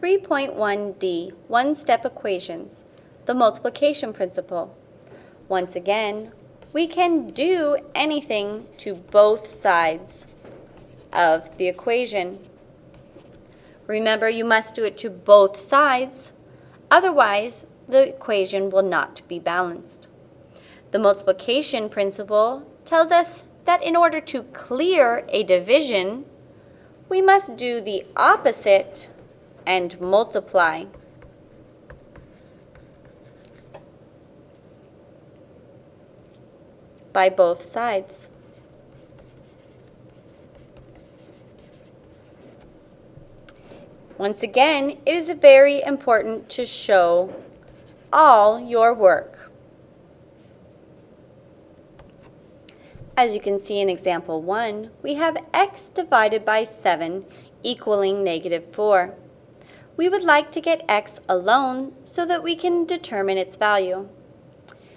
3.1d, one-step equations, the multiplication principle. Once again, we can do anything to both sides of the equation. Remember, you must do it to both sides, otherwise the equation will not be balanced. The multiplication principle tells us that in order to clear a division, we must do the opposite and multiply. by both sides. Once again, it is very important to show all your work. As you can see in example 1, we have x divided by 7 equaling negative 4. We would like to get x alone so that we can determine its value.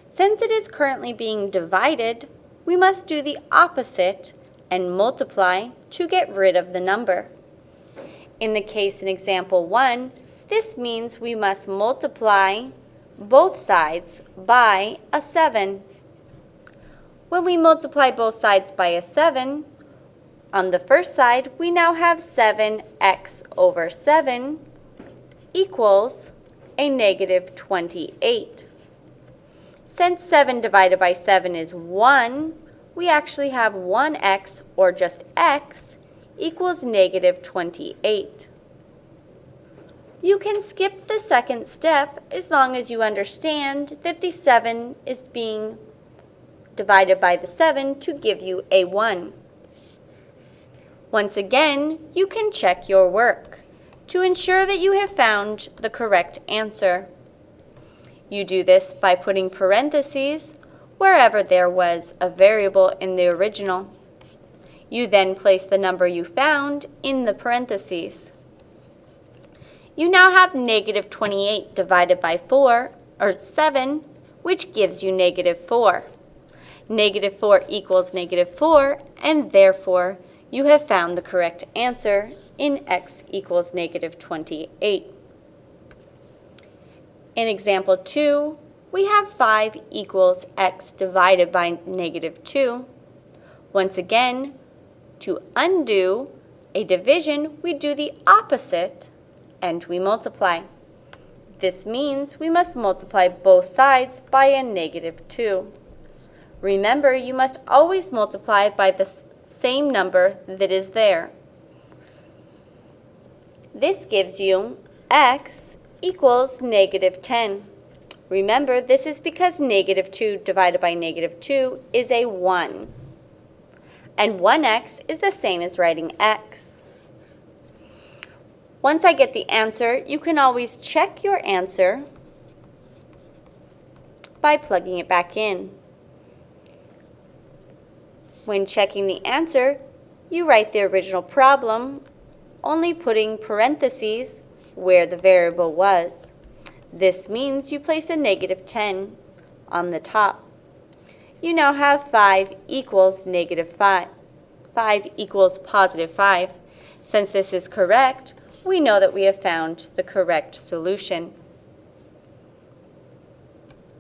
Since it is currently being divided, we must do the opposite and multiply to get rid of the number. In the case in example 1, this means we must multiply both sides by a 7. When we multiply both sides by a 7, on the first side, we now have 7x over 7 equals a negative 28. Since 7 divided by 7 is 1, we actually have 1x, or just x, equals negative 28. You can skip the second step as long as you understand that the 7 is being divided by the 7 to give you a 1. Once again, you can check your work to ensure that you have found the correct answer. You do this by putting parentheses wherever there was a variable in the original. You then place the number you found in the parentheses. You now have negative 28 divided by 4, or 7, which gives you negative 4. Negative 4 equals negative 4, and therefore you have found the correct answer in x equals negative 28. In example 2, we have 5 equals x divided by negative 2. Once again, to undo a division, we do the opposite and we multiply. This means we must multiply both sides by a negative 2. Remember, you must always multiply by the same number that is there. This gives you x equals negative 10. Remember, this is because negative 2 divided by negative 2 is a 1. And 1x is the same as writing x. Once I get the answer, you can always check your answer by plugging it back in. When checking the answer, you write the original problem, only putting parentheses where the variable was. This means you place a negative 10 on the top. You now have 5 equals negative 5. 5 equals positive 5. Since this is correct, we know that we have found the correct solution.